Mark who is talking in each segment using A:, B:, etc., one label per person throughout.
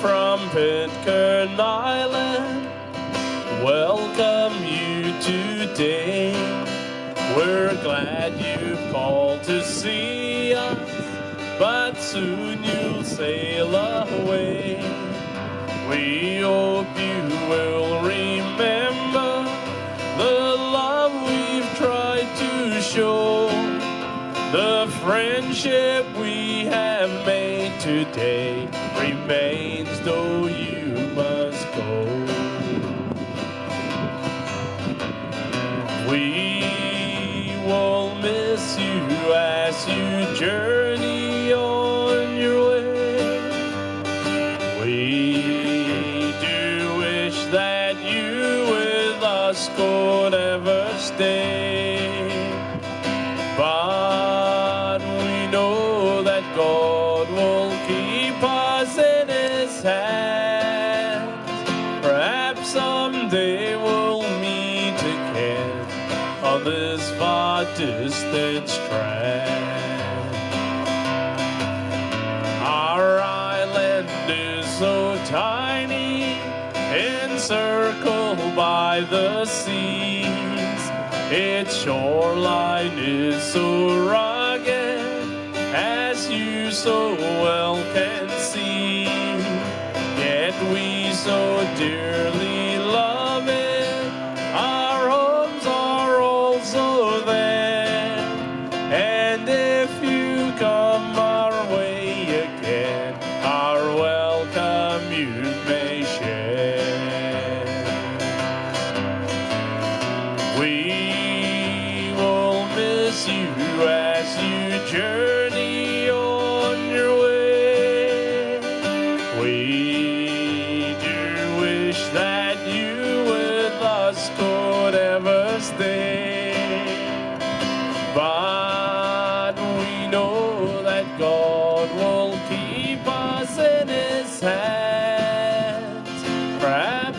A: from Pitcairn Island welcome you today. We're glad you've called to see us, but soon you'll sail away. We hope you will remember the love we've tried to show, the friendship we have made today remains though you must go. We will miss you as you journey on your way. We do wish that you with us could ever stay. But this far distant strand. Our island is so tiny, encircled by the seas. Its shoreline is so rugged, as you so well can see. Yet we so dearly We will miss you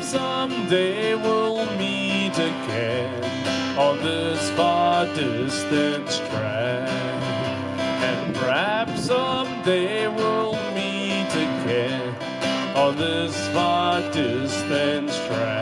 A: someday we'll meet again on this far distant strand. And perhaps someday we'll meet again on this far distant strand.